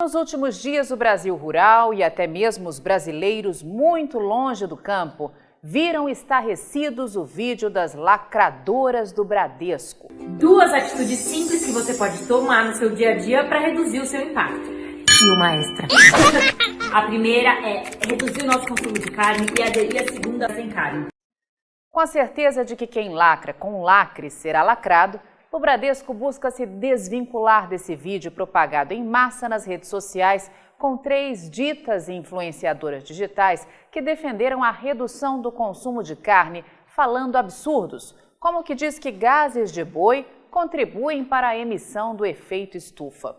Nos últimos dias, o Brasil rural e até mesmo os brasileiros muito longe do campo viram estarrecidos o vídeo das lacradoras do Bradesco. Duas atitudes simples que você pode tomar no seu dia a dia para reduzir o seu impacto. E uma extra. A primeira é reduzir o nosso consumo de carne e aderir a segunda sem carne. Com a certeza de que quem lacra com lacre será lacrado, o Bradesco busca se desvincular desse vídeo propagado em massa nas redes sociais com três ditas influenciadoras digitais que defenderam a redução do consumo de carne, falando absurdos, como que diz que gases de boi contribuem para a emissão do efeito estufa.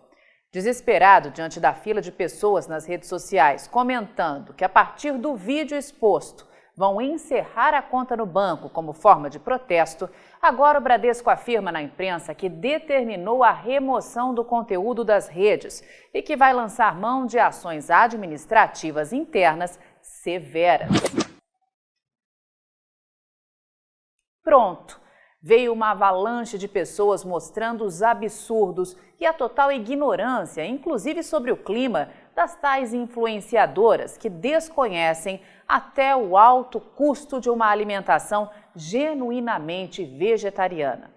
Desesperado diante da fila de pessoas nas redes sociais comentando que a partir do vídeo exposto vão encerrar a conta no banco como forma de protesto, agora o Bradesco afirma na imprensa que determinou a remoção do conteúdo das redes e que vai lançar mão de ações administrativas internas severas. Pronto! Veio uma avalanche de pessoas mostrando os absurdos e a total ignorância, inclusive sobre o clima, das tais influenciadoras que desconhecem até o alto custo de uma alimentação genuinamente vegetariana.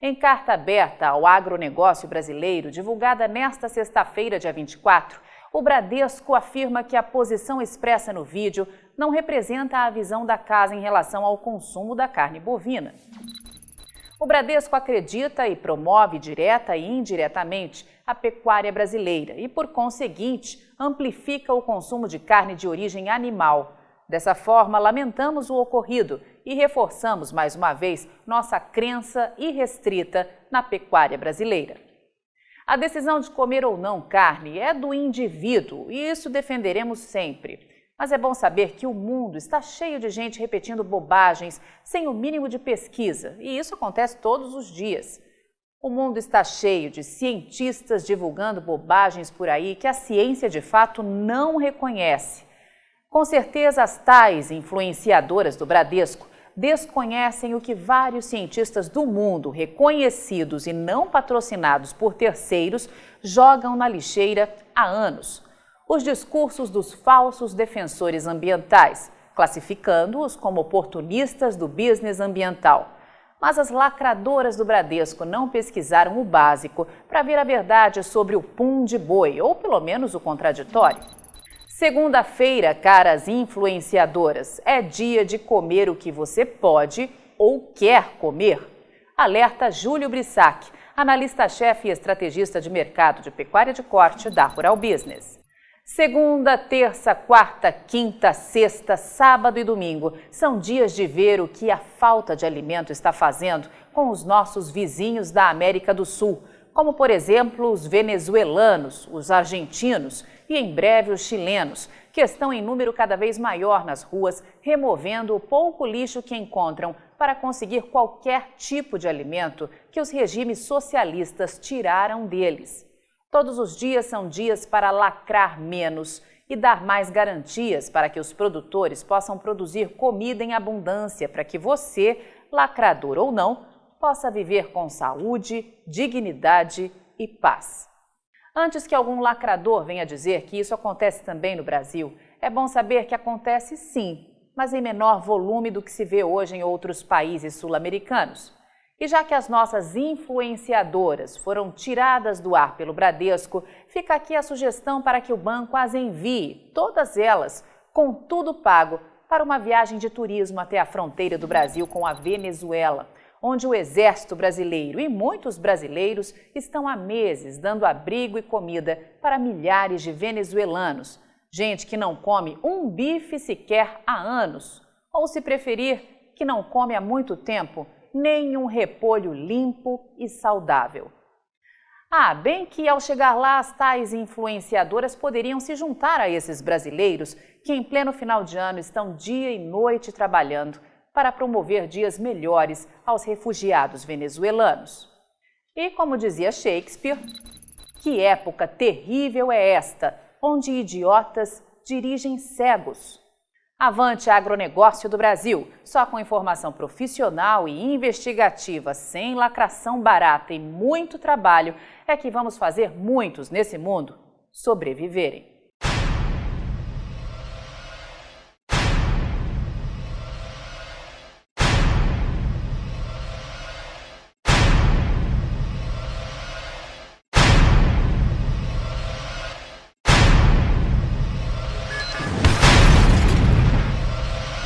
Em carta aberta ao agronegócio brasileiro, divulgada nesta sexta-feira, dia 24, o Bradesco afirma que a posição expressa no vídeo não representa a visão da casa em relação ao consumo da carne bovina. O Bradesco acredita e promove direta e indiretamente a pecuária brasileira e, por conseguinte, amplifica o consumo de carne de origem animal. Dessa forma, lamentamos o ocorrido e reforçamos mais uma vez nossa crença irrestrita na pecuária brasileira. A decisão de comer ou não carne é do indivíduo e isso defenderemos sempre. Mas é bom saber que o mundo está cheio de gente repetindo bobagens sem o mínimo de pesquisa, e isso acontece todos os dias. O mundo está cheio de cientistas divulgando bobagens por aí que a ciência de fato não reconhece. Com certeza, as tais influenciadoras do Bradesco desconhecem o que vários cientistas do mundo, reconhecidos e não patrocinados por terceiros, jogam na lixeira há anos os discursos dos falsos defensores ambientais, classificando-os como oportunistas do business ambiental. Mas as lacradoras do Bradesco não pesquisaram o básico para ver a verdade sobre o pum de boi, ou pelo menos o contraditório. Segunda-feira, caras influenciadoras, é dia de comer o que você pode ou quer comer. Alerta Júlio Brissac, analista-chefe e estrategista de mercado de pecuária de corte da Rural Business. Segunda, terça, quarta, quinta, sexta, sábado e domingo são dias de ver o que a falta de alimento está fazendo com os nossos vizinhos da América do Sul, como por exemplo os venezuelanos, os argentinos e em breve os chilenos, que estão em número cada vez maior nas ruas, removendo o pouco lixo que encontram para conseguir qualquer tipo de alimento que os regimes socialistas tiraram deles. Todos os dias são dias para lacrar menos e dar mais garantias para que os produtores possam produzir comida em abundância para que você, lacrador ou não, possa viver com saúde, dignidade e paz. Antes que algum lacrador venha dizer que isso acontece também no Brasil, é bom saber que acontece sim, mas em menor volume do que se vê hoje em outros países sul-americanos. E já que as nossas influenciadoras foram tiradas do ar pelo Bradesco, fica aqui a sugestão para que o banco as envie, todas elas, com tudo pago, para uma viagem de turismo até a fronteira do Brasil com a Venezuela, onde o Exército Brasileiro e muitos brasileiros estão há meses dando abrigo e comida para milhares de venezuelanos, gente que não come um bife sequer há anos, ou se preferir, que não come há muito tempo nem um repolho limpo e saudável. Ah, bem que ao chegar lá as tais influenciadoras poderiam se juntar a esses brasileiros que em pleno final de ano estão dia e noite trabalhando para promover dias melhores aos refugiados venezuelanos. E como dizia Shakespeare, que época terrível é esta, onde idiotas dirigem cegos. Avante Agronegócio do Brasil, só com informação profissional e investigativa, sem lacração barata e muito trabalho, é que vamos fazer muitos nesse mundo sobreviverem.